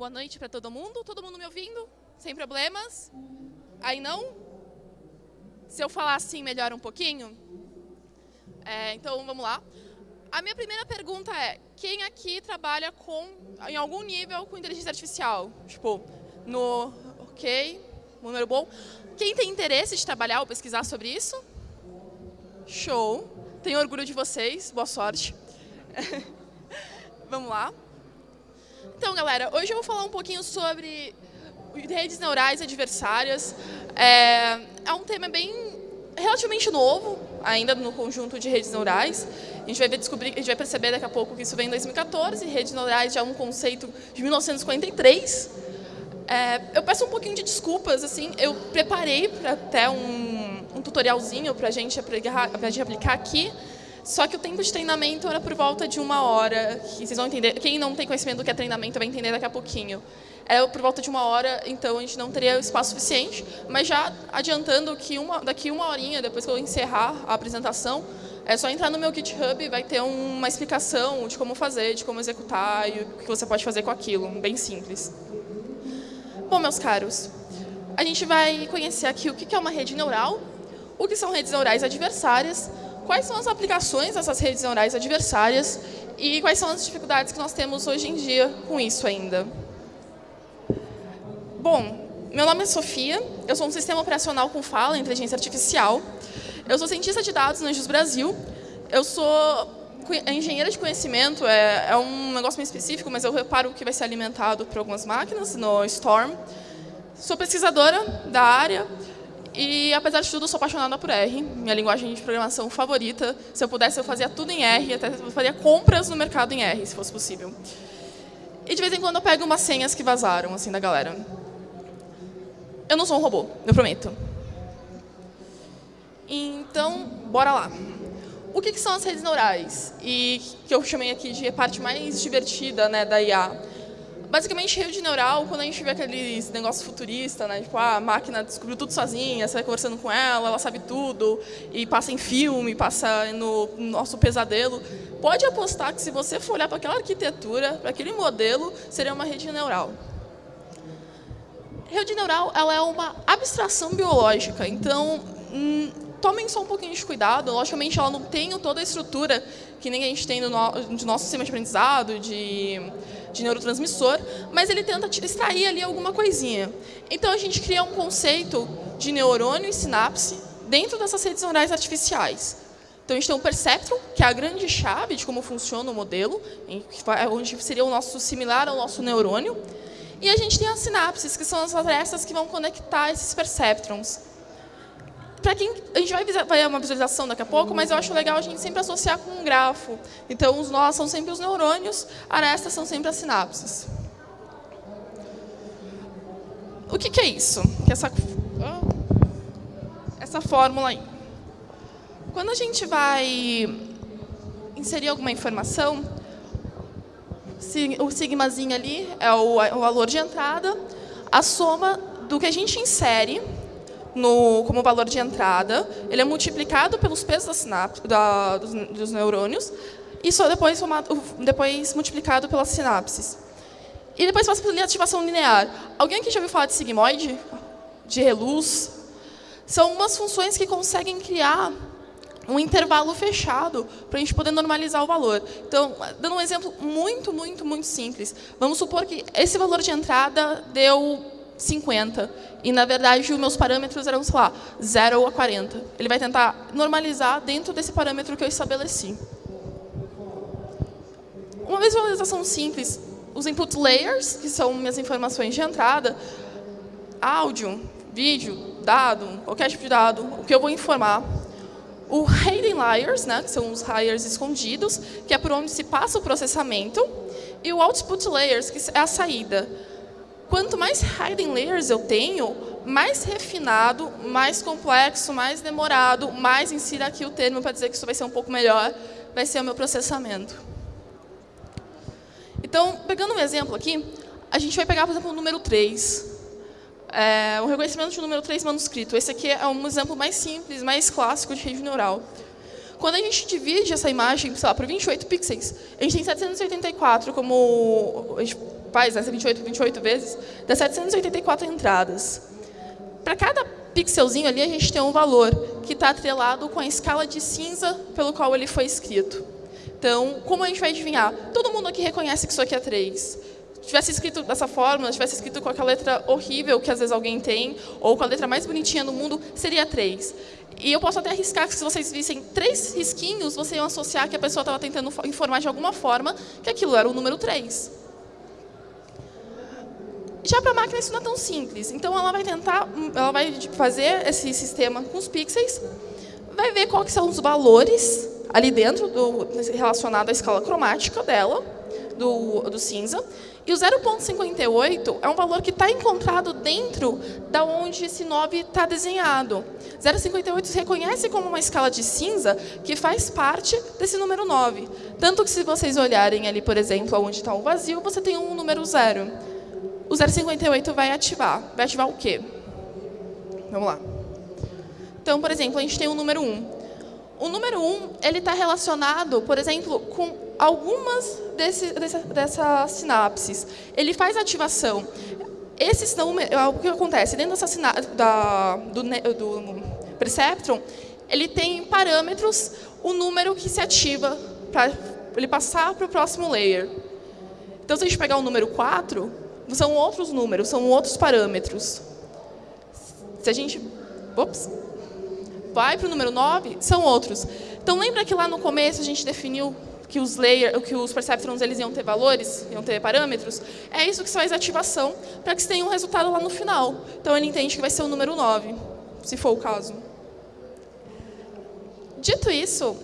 Boa noite para todo mundo. Todo mundo me ouvindo? Sem problemas? Aí não? Se eu falar assim, melhora um pouquinho? É, então, vamos lá. A minha primeira pergunta é, quem aqui trabalha com, em algum nível com inteligência artificial? Tipo, no... Ok, número bom. Quem tem interesse de trabalhar ou pesquisar sobre isso? Show. Tenho orgulho de vocês. Boa sorte. Vamos lá. Então, galera, hoje eu vou falar um pouquinho sobre redes neurais adversárias. É, é um tema bem relativamente novo, ainda no conjunto de redes neurais. A gente vai descobrir, a gente vai perceber daqui a pouco que isso vem em 2014. Redes neurais já é um conceito de 1943. É, eu peço um pouquinho de desculpas, assim, eu preparei até um, um tutorialzinho para a gente aplicar aqui, só que o tempo de treinamento era por volta de uma hora, que vocês vão entender. Quem não tem conhecimento do que é treinamento vai entender daqui a pouquinho. É por volta de uma hora, então a gente não teria espaço suficiente, mas já adiantando que uma, daqui uma horinha, depois que eu encerrar a apresentação, é só entrar no meu GitHub e vai ter uma explicação de como fazer, de como executar e o que você pode fazer com aquilo, bem simples. Bom, meus caros, a gente vai conhecer aqui o que é uma rede neural, o que são redes neurais adversárias, quais são as aplicações dessas redes neurais adversárias e quais são as dificuldades que nós temos hoje em dia com isso ainda. Bom, meu nome é Sofia, eu sou um sistema operacional com fala, inteligência artificial. Eu sou cientista de dados no Anjos Brasil. Eu sou engenheira de conhecimento, é, é um negócio meio específico, mas eu reparo que vai ser alimentado por algumas máquinas no Storm. Sou pesquisadora da área, e, apesar de tudo, sou apaixonada por R, minha linguagem de programação favorita. Se eu pudesse, eu fazia tudo em R, até faria compras no mercado em R, se fosse possível. E, de vez em quando, eu pego umas senhas que vazaram, assim, da galera. Eu não sou um robô, eu prometo. Então, bora lá. O que, que são as redes neurais? E que eu chamei aqui de parte mais divertida né, da IA basicamente, rede neural, quando a gente vê aqueles negócios futuristas, né? Tipo, ah, a máquina descobriu tudo sozinha, você vai conversando com ela, ela sabe tudo, e passa em filme, passa no nosso pesadelo. Pode apostar que se você for olhar para aquela arquitetura, para aquele modelo, seria uma rede neural. Rede neural ela é uma abstração biológica, então hum, tomem só um pouquinho de cuidado. Logicamente, ela não tem toda a estrutura que nem a gente tem no, no nosso sistema de aprendizado, de de neurotransmissor, mas ele tenta extrair ali alguma coisinha. Então, a gente cria um conceito de neurônio e sinapse dentro dessas redes neurais artificiais. Então, a gente tem o perceptron, que é a grande chave de como funciona o modelo, onde seria o nosso similar ao nosso neurônio. E a gente tem as sinapses, que são as arestas que vão conectar esses perceptrons para quem a gente vai vai uma visualização daqui a pouco, mas eu acho legal a gente sempre associar com um grafo. Então os nós são sempre os neurônios, arestas são sempre as sinapses. O que, que é isso? Que essa essa fórmula aí. Quando a gente vai inserir alguma informação, o sigmazinho ali é o valor de entrada, a soma do que a gente insere no, como valor de entrada, ele é multiplicado pelos pesos da sinapse, da, dos, dos, neurônios, e só depois, depois multiplicado pelas sinapses. E depois passa pela ativação linear. Alguém aqui já ouviu falar de sigmoide? De reluz? São umas funções que conseguem criar um intervalo fechado para a gente poder normalizar o valor. Então, dando um exemplo muito, muito, muito simples. Vamos supor que esse valor de entrada deu 50. E, na verdade, os meus parâmetros eram, sei lá, 0 a 40. Ele vai tentar normalizar dentro desse parâmetro que eu estabeleci. Uma visualização simples, os input layers, que são minhas informações de entrada, áudio, vídeo, dado, qualquer tipo de dado, o que eu vou informar. O hidden layers, né, que são os layers escondidos, que é por onde se passa o processamento. E o output layers, que é a saída Quanto mais hidden layers eu tenho, mais refinado, mais complexo, mais demorado, mais insira aqui o termo para dizer que isso vai ser um pouco melhor, vai ser o meu processamento. Então, pegando um exemplo aqui, a gente vai pegar, por exemplo, o número 3. É, o reconhecimento de número 3 manuscrito. Esse aqui é um exemplo mais simples, mais clássico de rede neural. Quando a gente divide essa imagem, sei lá, por 28 pixels, a gente tem 784 como... A gente faz né, 28, 28 vezes, dá 784 entradas. Para cada pixelzinho ali, a gente tem um valor que está atrelado com a escala de cinza pelo qual ele foi escrito. Então, como a gente vai adivinhar? Todo mundo aqui reconhece que isso aqui é 3. Se tivesse escrito dessa forma, se tivesse escrito com aquela letra horrível que às vezes alguém tem, ou com a letra mais bonitinha do mundo, seria 3. E eu posso até arriscar que se vocês vissem três risquinhos, vocês iam associar que a pessoa estava tentando informar de alguma forma que aquilo era o número 3. Já para a máquina isso não é tão simples. Então ela vai tentar, ela vai fazer esse sistema com os pixels, vai ver quais são os valores ali dentro do relacionado à escala cromática dela, do, do cinza, e o 0,58 é um valor que está encontrado dentro da onde esse 9 está desenhado. 0,58 se reconhece como uma escala de cinza que faz parte desse número 9. Tanto que se vocês olharem ali, por exemplo, onde está o vazio, você tem um número 0. O 0,58 vai ativar. Vai ativar o quê? Vamos lá. Então, por exemplo, a gente tem o número 1. O número 1 ele está relacionado, por exemplo, com algumas desse, dessa, dessas sinapses. Ele faz ativação. Esses não, é o que acontece? Dentro dessa da, do, do Perceptron, ele tem parâmetros, o número que se ativa para ele passar para o próximo layer. Então, se a gente pegar o número 4, são outros números, são outros parâmetros. Se a gente ops, vai para o número 9, são outros. Então, lembra que lá no começo a gente definiu que os layer, que os perceptrons eles iam ter valores, iam ter parâmetros, é isso que faz a ativação para que você tenha um resultado lá no final. Então ele entende que vai ser o número 9, se for o caso. Dito isso,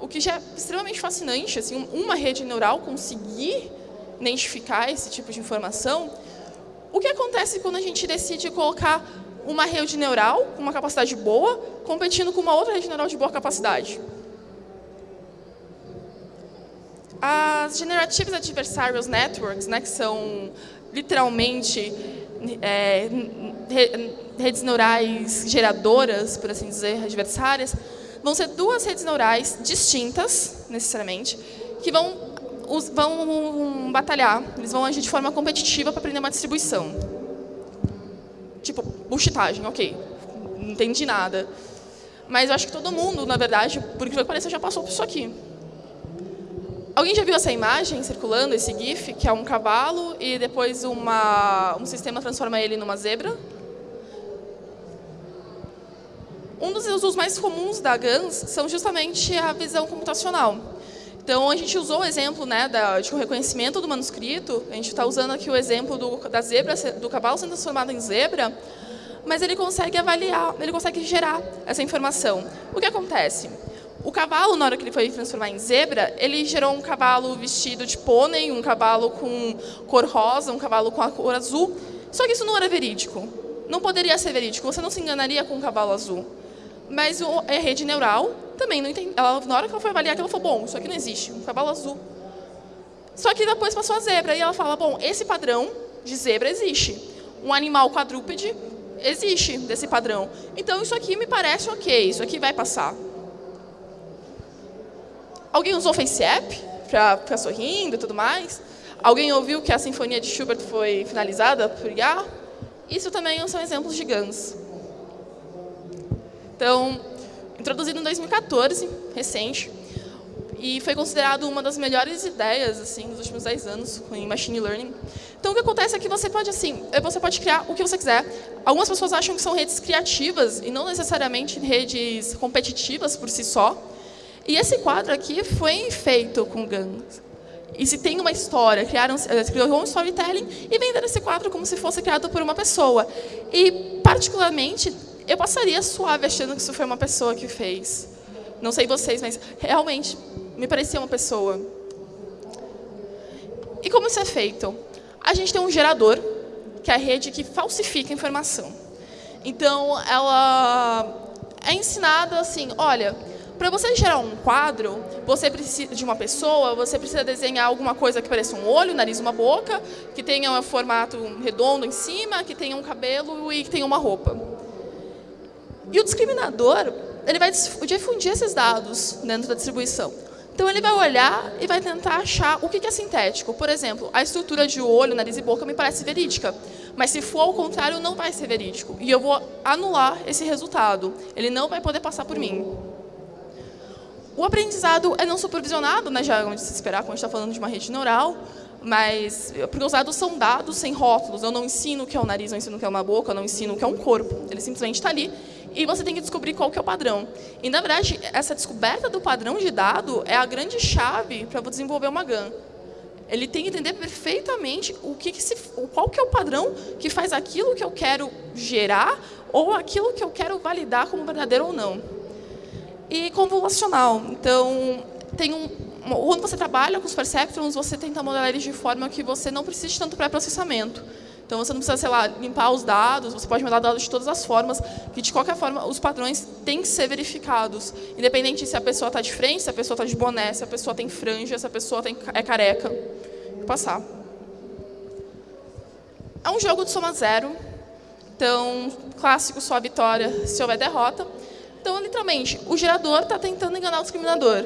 o que já é extremamente fascinante, assim, uma rede neural conseguir identificar esse tipo de informação, o que acontece quando a gente decide colocar uma rede neural com uma capacidade boa competindo com uma outra rede neural de boa capacidade? As Generative Adversarial Networks, né, que são literalmente é, redes neurais geradoras, por assim dizer, adversárias, vão ser duas redes neurais distintas, necessariamente, que vão, vão batalhar, eles vão agir de forma competitiva para aprender uma distribuição. Tipo, bullshitagem, ok, não entendi nada. Mas eu acho que todo mundo, na verdade, por que pareça, já passou por isso aqui. Alguém já viu essa imagem circulando, esse GIF, que é um cavalo e depois uma, um sistema transforma ele numa zebra? Um dos usos mais comuns da GANs são justamente a visão computacional. Então, a gente usou o exemplo né, da, de reconhecimento do manuscrito, a gente está usando aqui o exemplo do, da zebra, do cavalo sendo transformado em zebra, mas ele consegue avaliar, ele consegue gerar essa informação. O que acontece? O cavalo, na hora que ele foi transformar em zebra, ele gerou um cavalo vestido de pônei, um cavalo com cor rosa, um cavalo com a cor azul. Só que isso não era verídico. Não poderia ser verídico. Você não se enganaria com um cavalo azul. Mas a rede neural também não entende. Na hora que ela foi avaliar, ela falou, bom, isso aqui não existe, um cavalo azul. Só que depois passou a zebra e ela fala, bom, esse padrão de zebra existe. Um animal quadrúpede existe desse padrão. Então isso aqui me parece ok, isso aqui vai passar. Alguém usou FaceApp para ficar sorrindo e tudo mais? Alguém ouviu que a Sinfonia de Schubert foi finalizada por IA? Isso também são exemplos de GANs. Então, introduzido em 2014, recente, e foi considerado uma das melhores ideias assim dos últimos 10 anos em machine learning. Então o que acontece é que você pode assim, você pode criar o que você quiser. Algumas pessoas acham que são redes criativas e não necessariamente redes competitivas por si só. E esse quadro aqui foi feito com GANs. E se tem uma história, criaram, eh, criou um storytelling e venderam esse quadro como se fosse criado por uma pessoa. E, particularmente, eu passaria suave achando que isso foi uma pessoa que fez. Não sei vocês, mas realmente me parecia uma pessoa. E como isso é feito? A gente tem um gerador, que é a rede que falsifica informação. Então, ela é ensinada assim, olha, para você gerar um quadro, você precisa de uma pessoa, você precisa desenhar alguma coisa que pareça um olho, um nariz, uma boca, que tenha um formato redondo em cima, que tenha um cabelo e que tenha uma roupa. E o discriminador, ele vai difundir esses dados dentro da distribuição. Então, ele vai olhar e vai tentar achar o que é sintético. Por exemplo, a estrutura de olho, nariz e boca me parece verídica. Mas, se for ao contrário, não vai ser verídico. E eu vou anular esse resultado. Ele não vai poder passar por mim. O aprendizado é não supervisionado, né, já é onde se esperar, quando a gente está falando de uma rede neural, mas porque os dados são dados sem rótulos. Eu não ensino o que é o nariz, eu ensino o que é uma boca, eu não ensino o que é um corpo. Ele simplesmente está ali e você tem que descobrir qual que é o padrão. E, na verdade, essa descoberta do padrão de dado é a grande chave para desenvolver uma GAN. Ele tem que entender perfeitamente o que, que se, qual que é o padrão que faz aquilo que eu quero gerar ou aquilo que eu quero validar como verdadeiro ou não e convolucional. Então, tem um, quando você trabalha com os perceptrons, você tenta modelar eles de forma que você não precise tanto pré-processamento. Então, você não precisa, sei lá, limpar os dados, você pode modelar dados de todas as formas, que, de qualquer forma, os padrões têm que ser verificados, independente se a pessoa está de frente, se a pessoa está de boné, se a pessoa tem franja, se a pessoa tem, é careca. Vou passar. É um jogo de soma zero, então, clássico, só a vitória se houver derrota. Então, literalmente, o gerador está tentando enganar o discriminador.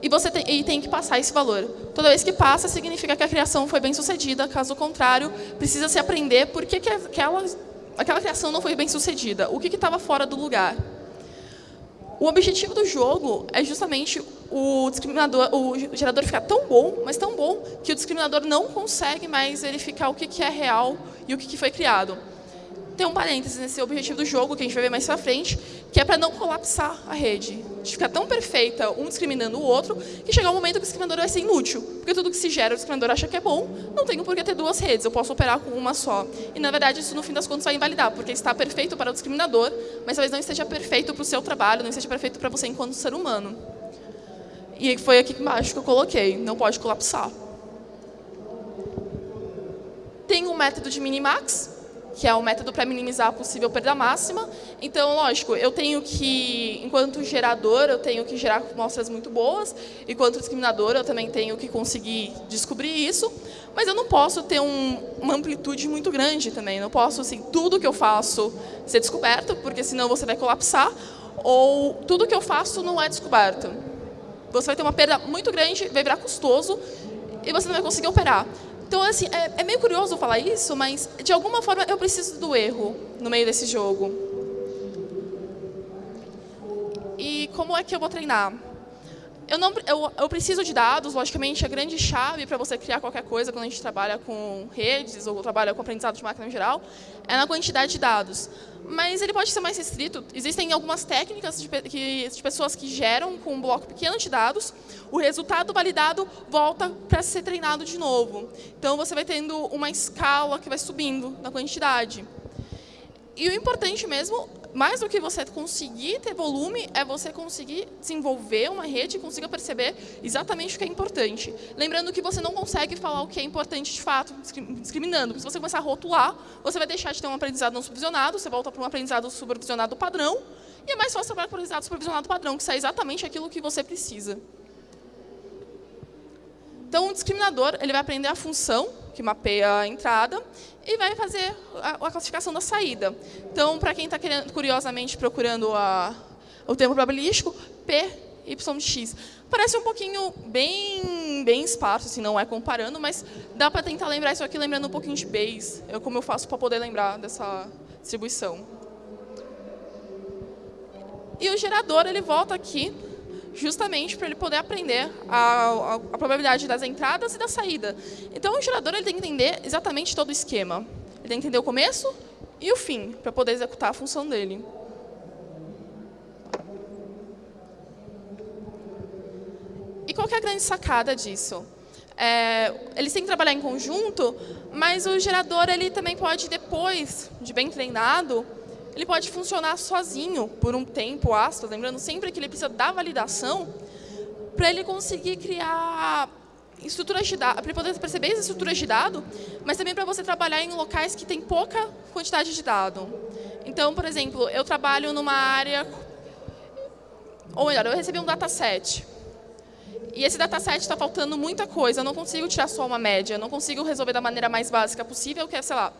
E você tem, e tem que passar esse valor. Toda vez que passa, significa que a criação foi bem sucedida. Caso contrário, precisa se aprender por que, que aquela, aquela criação não foi bem sucedida. O que estava fora do lugar. O objetivo do jogo é justamente o discriminador, o gerador ficar tão bom, mas tão bom, que o discriminador não consegue mais verificar o que, que é real e o que, que foi criado tem um parênteses nesse objetivo do jogo, que a gente vai ver mais pra frente, que é para não colapsar a rede. De ficar tão perfeita, um discriminando o outro, que chegar um momento que o discriminador vai ser inútil. Porque tudo que se gera, o discriminador acha que é bom, não tenho por que ter duas redes, eu posso operar com uma só. E, na verdade, isso, no fim das contas, vai invalidar, porque está perfeito para o discriminador, mas talvez não esteja perfeito para o seu trabalho, não esteja perfeito para você enquanto ser humano. E foi aqui embaixo que eu coloquei, não pode colapsar. Tem um método de minimax, que é o método para minimizar a possível perda máxima. Então, lógico, eu tenho que, enquanto gerador, eu tenho que gerar amostras muito boas, enquanto discriminador, eu também tenho que conseguir descobrir isso, mas eu não posso ter um, uma amplitude muito grande também. Não posso, assim, tudo que eu faço ser descoberto, porque senão você vai colapsar, ou tudo que eu faço não é descoberto. Você vai ter uma perda muito grande, vai virar custoso, e você não vai conseguir operar. Então, assim, é, é, meio curioso falar isso, mas, de alguma forma, eu preciso do erro no meio desse jogo. E como é que eu vou treinar? Eu, não, eu, eu preciso de dados, logicamente, a grande chave para você criar qualquer coisa, quando a gente trabalha com redes ou trabalha com aprendizado de máquina em geral, é na quantidade de dados. Mas ele pode ser mais restrito. Existem algumas técnicas de, que, de pessoas que geram com um bloco pequeno de dados, o resultado validado volta para ser treinado de novo. Então, você vai tendo uma escala que vai subindo na quantidade. E o importante mesmo mais do que você conseguir ter volume, é você conseguir desenvolver uma rede e consiga perceber exatamente o que é importante. Lembrando que você não consegue falar o que é importante de fato, discriminando. Se você começar a rotular, você vai deixar de ter um aprendizado não supervisionado, você volta para um aprendizado supervisionado padrão, e é mais fácil trabalhar com aprendizado supervisionado padrão, que é exatamente aquilo que você precisa. Então, o discriminador ele vai aprender a função, que mapeia a entrada, e vai fazer a, a classificação da saída. Então, para quem está curiosamente procurando a, o termo probabilístico, P, Y, X. Parece um pouquinho bem, bem esparso, assim, não é comparando, mas dá para tentar lembrar isso aqui lembrando um pouquinho de Bayes, é como eu faço para poder lembrar dessa distribuição. E o gerador ele volta aqui justamente para ele poder aprender a, a, a, probabilidade das entradas e da saída. Então, o gerador ele tem que entender exatamente todo o esquema. Ele tem que entender o começo e o fim, para poder executar a função dele. E qual é a grande sacada disso? É, eles têm que trabalhar em conjunto, mas o gerador ele também pode, depois de bem treinado, ele pode funcionar sozinho por um tempo, aspas, lembrando sempre que ele precisa da validação para ele conseguir criar estruturas de dados, para ele poder perceber as estruturas de dado, mas também para você trabalhar em locais que tem pouca quantidade de dado. Então, por exemplo, eu trabalho numa área, ou melhor, eu recebi um dataset. E esse dataset está faltando muita coisa, eu não consigo tirar só uma média, eu não consigo resolver da maneira mais básica possível, que é, sei lá,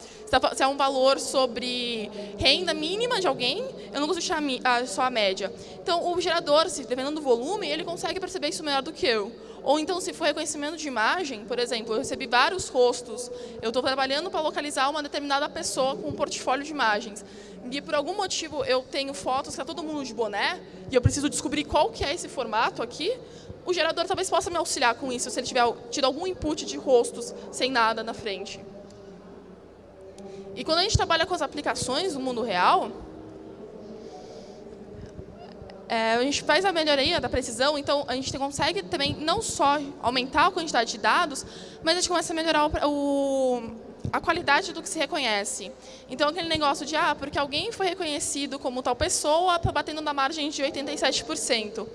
se é um valor sobre renda mínima de alguém, eu não consigo tirar só a média. Então, o gerador, dependendo do volume, ele consegue perceber isso melhor do que eu. Ou então, se for reconhecimento de imagem, por exemplo, eu recebi vários rostos, eu estou trabalhando para localizar uma determinada pessoa com um portfólio de imagens. E por algum motivo eu tenho fotos está todo mundo de boné, e eu preciso descobrir qual que é esse formato aqui, o gerador talvez possa me auxiliar com isso, se ele tiver tido algum input de rostos sem nada na frente. E quando a gente trabalha com as aplicações do mundo real, é, a gente faz a melhoria da precisão, então a gente consegue também não só aumentar a quantidade de dados, mas a gente começa a melhorar o, o, a qualidade do que se reconhece. Então, aquele negócio de, ah, porque alguém foi reconhecido como tal pessoa, está batendo na margem de 87%.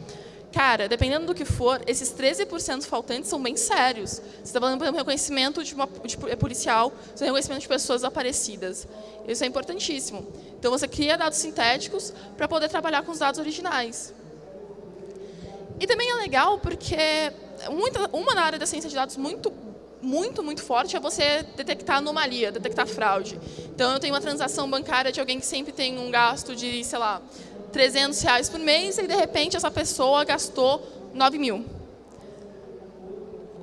Cara, dependendo do que for, esses 13% faltantes são bem sérios. Você está falando, por exemplo, reconhecimento de, uma, de policial, reconhecimento de pessoas aparecidas. Isso é importantíssimo. Então, você cria dados sintéticos para poder trabalhar com os dados originais. E também é legal porque muita, uma área da ciência de dados muito muito, muito forte é você detectar anomalia, detectar fraude. Então, eu tenho uma transação bancária de alguém que sempre tem um gasto de, sei lá, 300 reais por mês e, de repente, essa pessoa gastou 9 mil.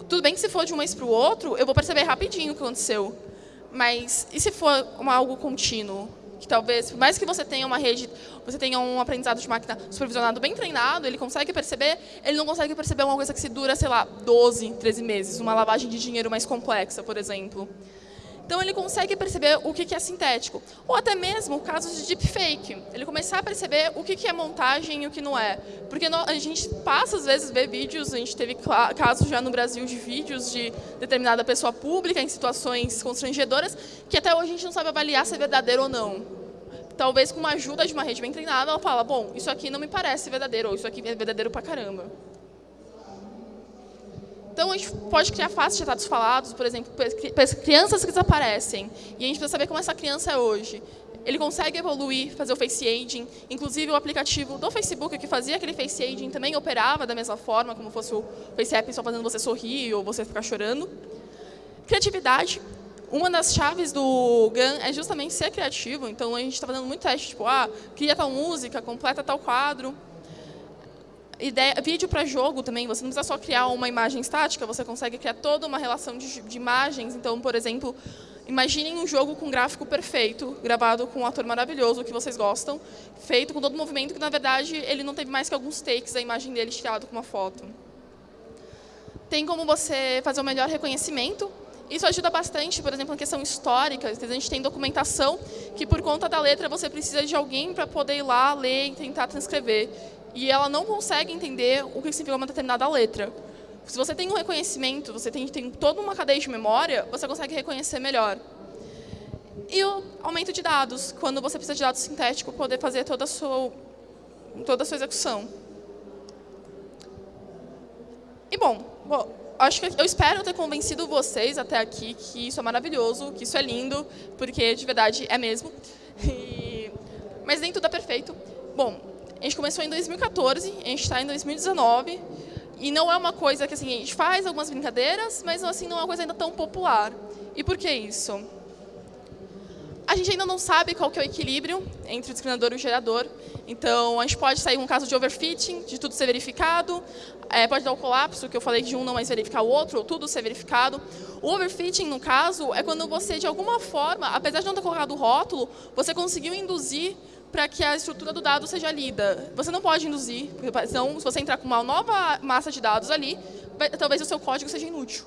Tudo bem que se for de um mês para o outro, eu vou perceber rapidinho o que aconteceu. Mas e se for uma, algo contínuo? Que talvez, por mais que você tenha uma rede, você tenha um aprendizado de máquina supervisionado bem treinado, ele consegue perceber, ele não consegue perceber uma coisa que se dura, sei lá, 12, 13 meses, uma lavagem de dinheiro mais complexa, por exemplo. Então, ele consegue perceber o que é sintético. Ou até mesmo casos de deepfake. Ele começar a perceber o que é montagem e o que não é. Porque a gente passa, às vezes, ver vídeos, a gente teve casos já no Brasil de vídeos de determinada pessoa pública em situações constrangedoras, que até hoje a gente não sabe avaliar se é verdadeiro ou não. Talvez com uma ajuda de uma rede bem treinada, ela fala, bom, isso aqui não me parece verdadeiro, ou isso aqui é verdadeiro pra caramba. Então, a gente pode criar faces de dados falados, por exemplo, crianças que desaparecem. E a gente precisa saber como essa criança é hoje. Ele consegue evoluir, fazer o face aging. Inclusive, o aplicativo do Facebook que fazia aquele face aging também operava da mesma forma, como fosse o Face App só fazendo você sorrir ou você ficar chorando. Criatividade. Uma das chaves do GAN é justamente ser criativo. Então, a gente está fazendo muito teste, tipo, ah, cria tal música, completa tal quadro ideia, vídeo para jogo também, você não precisa só criar uma imagem estática, você consegue criar toda uma relação de, de imagens. Então, por exemplo, imaginem um jogo com gráfico perfeito, gravado com um ator maravilhoso que vocês gostam, feito com todo o movimento que, na verdade, ele não teve mais que alguns takes da imagem dele tirado com uma foto. Tem como você fazer o um melhor reconhecimento. Isso ajuda bastante, por exemplo, na questão histórica. A gente tem documentação que, por conta da letra, você precisa de alguém para poder ir lá, ler e tentar transcrever e ela não consegue entender o que significa uma determinada letra. Se você tem um reconhecimento, você tem, tem toda uma cadeia de memória, você consegue reconhecer melhor. E o aumento de dados, quando você precisa de dados sintéticos para poder fazer toda a sua, toda a sua execução. E bom, bom, acho que eu espero ter convencido vocês até aqui que isso é maravilhoso, que isso é lindo, porque de verdade é mesmo. E, mas nem tudo é perfeito. Bom, a gente começou em 2014, a gente está em 2019, e não é uma coisa que assim, a gente faz algumas brincadeiras, mas assim, não é uma coisa ainda tão popular. E por que isso? A gente ainda não sabe qual que é o equilíbrio entre o discriminador e o gerador. Então, a gente pode sair um caso de overfitting, de tudo ser verificado. É, pode dar o colapso, que eu falei de um não mais verificar o outro, ou tudo ser verificado. O overfitting, no caso, é quando você, de alguma forma, apesar de não ter colocado o rótulo, você conseguiu induzir para que a estrutura do dado seja lida. Você não pode induzir, porque senão, se você entrar com uma nova massa de dados ali, talvez o seu código seja inútil.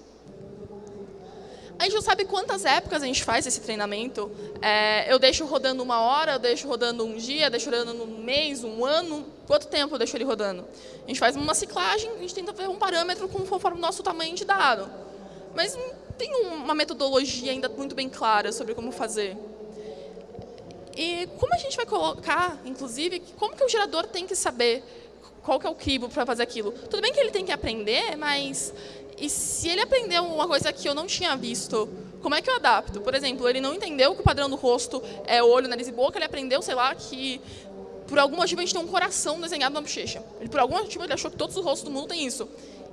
A gente não sabe quantas épocas a gente faz esse treinamento. É, eu deixo rodando uma hora, eu deixo rodando um dia, deixo rodando um mês, um ano. Quanto tempo eu deixo ele rodando? A gente faz uma ciclagem, a gente tenta ver um parâmetro conforme o nosso tamanho de dado. Mas não tem uma metodologia ainda muito bem clara sobre como fazer. E como a gente vai colocar, inclusive, como que o gerador tem que saber qual que é o crivo para fazer aquilo? Tudo bem que ele tem que aprender, mas e se ele aprendeu uma coisa que eu não tinha visto, como é que eu adapto? Por exemplo, ele não entendeu que o padrão do rosto é olho, nariz e boca, ele aprendeu, sei lá, que por algum motivo a gente tem um coração desenhado na bochecha. Ele, por algum motivo ele achou que todos os rostos do mundo têm isso.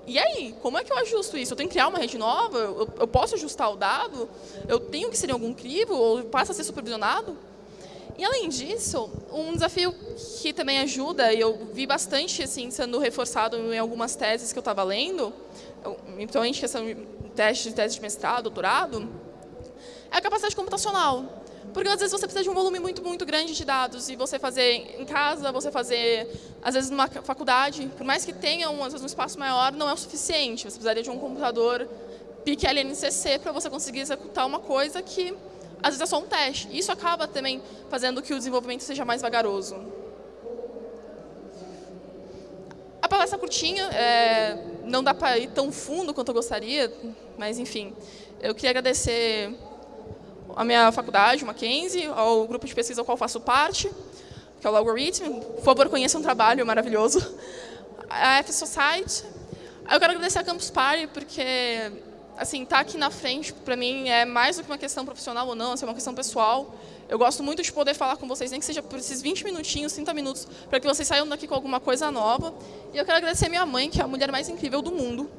E aí, como é que eu ajusto isso? Eu tenho que criar uma rede nova? Eu, eu posso ajustar o dado? Eu tenho que ser em algum crivo? Ou passa a ser supervisionado? E além disso, um desafio que também ajuda, e eu vi bastante assim, sendo reforçado em algumas teses que eu estava lendo, principalmente questão de testes, tese de mestrado, doutorado, é a capacidade computacional. Porque às vezes você precisa de um volume muito, muito grande de dados e você fazer em casa, você fazer, às vezes, numa faculdade, por mais que tenha um, às vezes, um espaço maior, não é o suficiente. Você precisaria de um computador PIC LNCC para você conseguir executar uma coisa que, às vezes, é só um teste. Isso acaba também fazendo que o desenvolvimento seja mais vagaroso. A palestra curtinha, é, não dá para ir tão fundo quanto eu gostaria, mas, enfim, eu queria agradecer a minha faculdade, o Mackenzie, ao grupo de pesquisa ao qual faço parte, que é o Algorithm. Por favor, conheçam um trabalho maravilhoso. A F Society. Eu quero agradecer a Campus Party, porque assim, estar tá aqui na frente, para mim, é mais do que uma questão profissional ou não, assim, é uma questão pessoal. Eu gosto muito de poder falar com vocês, nem que seja por esses 20 minutinhos, 30 minutos, para que vocês saiam daqui com alguma coisa nova. E eu quero agradecer minha mãe, que é a mulher mais incrível do mundo.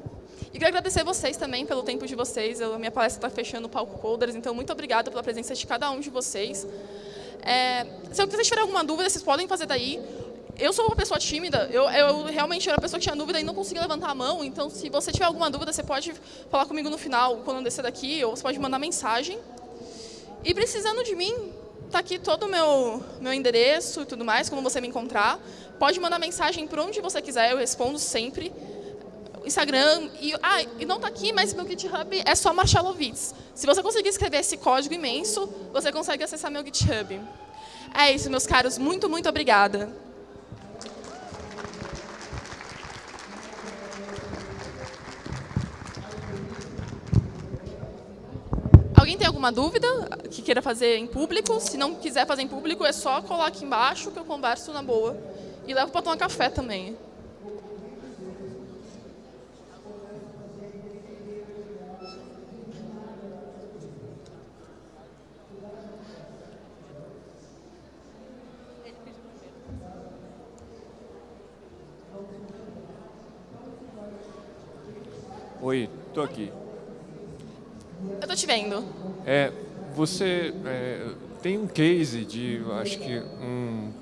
E quero agradecer vocês também pelo tempo de vocês. a minha palestra está fechando o palco Coders, então muito obrigada pela presença de cada um de vocês. É, se vocês tiverem alguma dúvida, vocês podem fazer daí. Eu sou uma pessoa tímida, eu, eu realmente era uma pessoa que tinha dúvida e não conseguia levantar a mão, então se você tiver alguma dúvida, você pode falar comigo no final, quando eu descer daqui, ou você pode mandar mensagem. E precisando de mim, está aqui todo o meu, meu endereço e tudo mais, como você me encontrar. Pode mandar mensagem por onde você quiser, eu respondo sempre. Instagram. E, ah, e não está aqui, mas meu GitHub é só Marchalovitz. Se você conseguir escrever esse código imenso, você consegue acessar meu GitHub. É isso, meus caros. Muito, muito obrigada. Alguma dúvida que queira fazer em público? Se não quiser fazer em público, é só colar aqui embaixo que eu converso na boa. E levo para tomar café também. Oi, tô aqui. Eu tô te vendo. É, você é, tem um case de, acho que um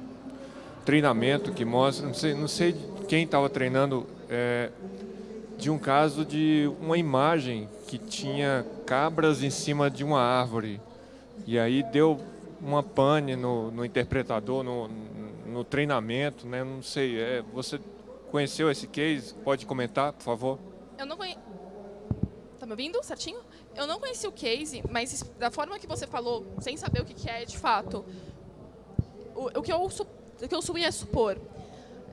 treinamento que mostra, não sei, não sei quem estava treinando, é, de um caso de uma imagem que tinha cabras em cima de uma árvore. E aí deu uma pane no, no interpretador, no, no treinamento, né? Não sei, é, você conheceu esse case? Pode comentar, por favor? Eu não conheço. Tá me ouvindo certinho? Eu não conheci o case, mas da forma que você falou, sem saber o que é de fato, o, o que, eu, o que eu subi é supor.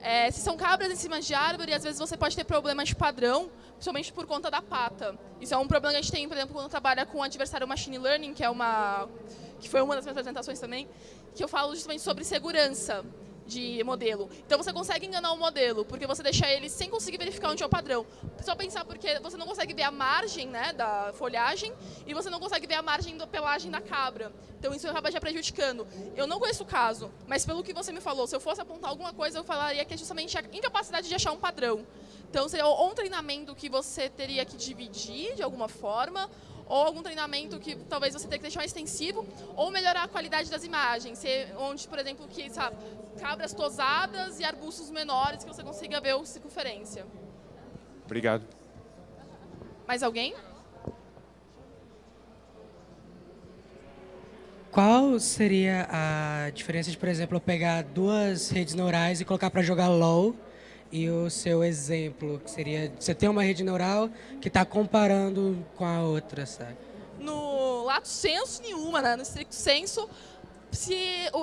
É, se são cabras em cima de árvore, às vezes você pode ter problemas de padrão, principalmente por conta da pata. Isso é um problema que a gente tem, por exemplo, quando trabalha com adversário machine learning, que é uma que foi uma das minhas apresentações também, que eu falo justamente sobre segurança de modelo. Então você consegue enganar o modelo, porque você deixa ele sem conseguir verificar onde é o padrão. Só pensar porque você não consegue ver a margem né, da folhagem e você não consegue ver a margem da pelagem da cabra. Então isso acaba já prejudicando. Eu não conheço o caso, mas pelo que você me falou, se eu fosse apontar alguma coisa, eu falaria que é justamente a incapacidade de achar um padrão. Então seria ou um treinamento que você teria que dividir de alguma forma, ou algum treinamento que talvez você tenha que deixar mais extensivo, ou melhorar a qualidade das imagens, onde, por exemplo, que, sabe, cabras tosadas e arbustos menores que você consiga ver a circunferência. Obrigado. Mais alguém? Qual seria a diferença de, por exemplo, eu pegar duas redes neurais e colocar para jogar LOL e o seu exemplo, que seria, você tem uma rede neural que está comparando com a outra, sabe? No lato senso nenhuma, né? no estricto senso, se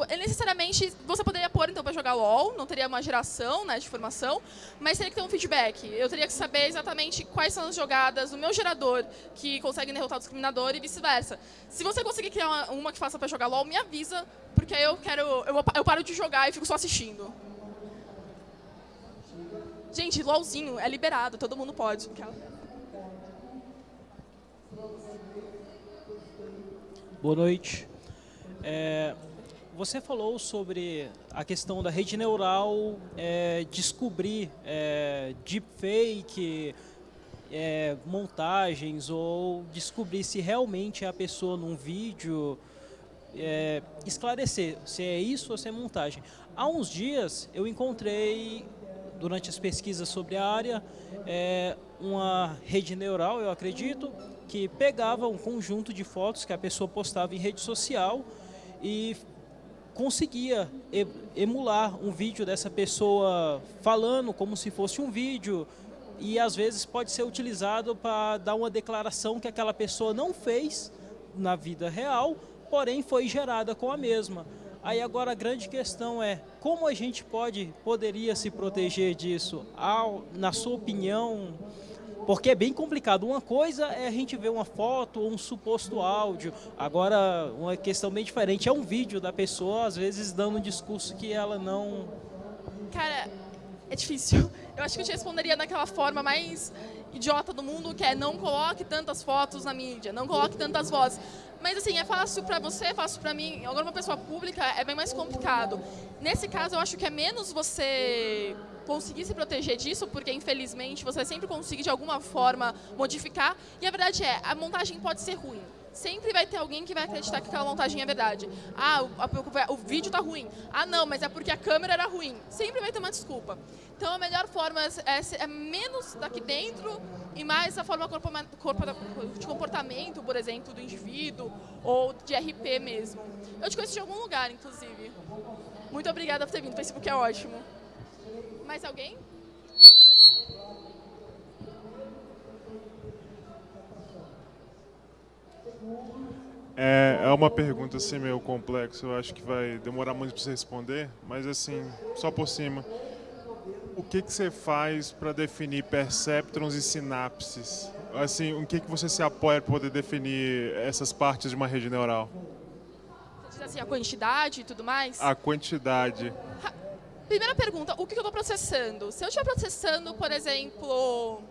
necessariamente você poderia pôr então para jogar LoL, não teria uma geração né, de informação, mas teria que ter um feedback. Eu teria que saber exatamente quais são as jogadas do meu gerador que conseguem derrotar o discriminador e vice-versa. Se você conseguir criar uma, uma que faça para jogar LoL, me avisa, porque aí eu quero eu, eu paro de jogar e fico só assistindo. Gente, LOLzinho é liberado, todo mundo pode. Boa noite. É, você falou sobre a questão da rede neural é, descobrir é, deepfake, é, montagens ou descobrir se realmente é a pessoa num vídeo, é, esclarecer se é isso ou se é montagem. Há uns dias eu encontrei, durante as pesquisas sobre a área, é, uma rede neural, eu acredito, que pegava um conjunto de fotos que a pessoa postava em rede social e conseguia emular um vídeo dessa pessoa falando como se fosse um vídeo e às vezes pode ser utilizado para dar uma declaração que aquela pessoa não fez na vida real, porém foi gerada com a mesma. Aí agora a grande questão é como a gente pode, poderia se proteger disso? Ao, na sua opinião, porque é bem complicado. Uma coisa é a gente ver uma foto ou um suposto áudio. Agora, uma questão bem diferente é um vídeo da pessoa, às vezes, dando um discurso que ela não... Cara, é difícil. Eu acho que eu te responderia daquela forma mais idiota do mundo, que é não coloque tantas fotos na mídia, não coloque tantas vozes. Mas assim, é fácil para você, é fácil para mim. Agora, uma pessoa pública é bem mais complicado. Nesse caso, eu acho que é menos você conseguir se proteger disso, porque infelizmente você sempre consegue de alguma forma modificar. E a verdade é, a montagem pode ser ruim. Sempre vai ter alguém que vai acreditar que aquela montagem é verdade. Ah, o, o, o vídeo está ruim. Ah, não, mas é porque a câmera era ruim. Sempre vai ter uma desculpa. Então a melhor forma é, é, é menos daqui dentro e mais a forma de comportamento, por exemplo, do indivíduo ou de RP mesmo. Eu te conheci de algum lugar, inclusive. Muito obrigada por ter vindo. O Facebook é ótimo. Mais alguém? É, é uma pergunta assim meio complexa, eu acho que vai demorar muito para você responder, mas assim, só por cima. O que, que você faz para definir perceptrons e sinapses? Assim, o que, que você se apoia para poder definir essas partes de uma rede neural? Você diz assim, a quantidade e tudo mais? A quantidade. Primeira pergunta, o que eu estou processando? Se eu estiver processando, por exemplo,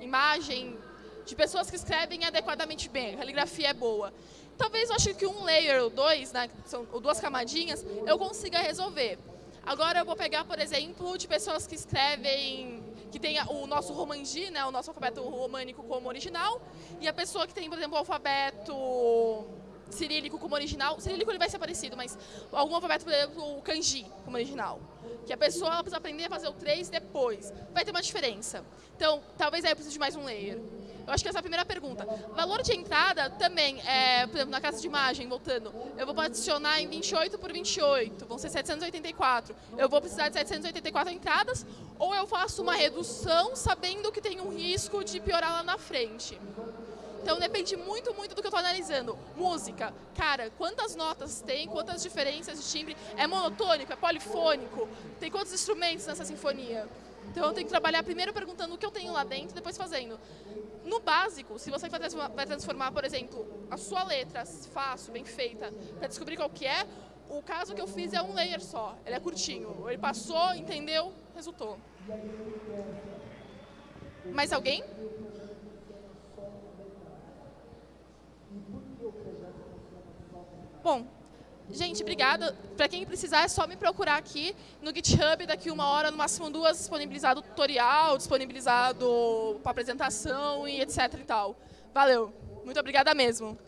imagem de pessoas que escrevem adequadamente bem, a caligrafia é boa, talvez eu acho que um layer ou dois, né, são duas camadinhas, eu consiga resolver. Agora eu vou pegar, por exemplo, de pessoas que escrevem, que tem o nosso romanji, né, o nosso alfabeto românico como original, e a pessoa que tem, por exemplo, o alfabeto cirílico como original, cirílico ele vai ser parecido, mas algum alfabeto, por exemplo, o kanji como original. Que a pessoa precisa aprender a fazer o 3 depois. Vai ter uma diferença. Então, talvez aí eu precise de mais um layer. Eu acho que essa é a primeira pergunta. Valor de entrada também, é, por exemplo, na casa de imagem, voltando, eu vou adicionar em 28 por 28, vão ser 784. Eu vou precisar de 784 entradas ou eu faço uma redução sabendo que tem um risco de piorar lá na frente. Então depende muito, muito do que eu estou analisando. Música, cara, quantas notas tem, quantas diferenças de timbre, é monotônico, é polifônico, tem quantos instrumentos nessa sinfonia. Então eu tenho que trabalhar primeiro perguntando o que eu tenho lá dentro, depois fazendo. No básico, se você vai transformar, por exemplo, a sua letra fácil, bem feita, para descobrir qual que é, o caso que eu fiz é um layer só, ele é curtinho. Ele passou, entendeu, resultou. Mais alguém? Bom, gente, obrigada. Para quem precisar, é só me procurar aqui no GitHub. Daqui uma hora, no máximo duas, disponibilizado tutorial, disponibilizado para apresentação e etc e tal. Valeu. Muito obrigada mesmo.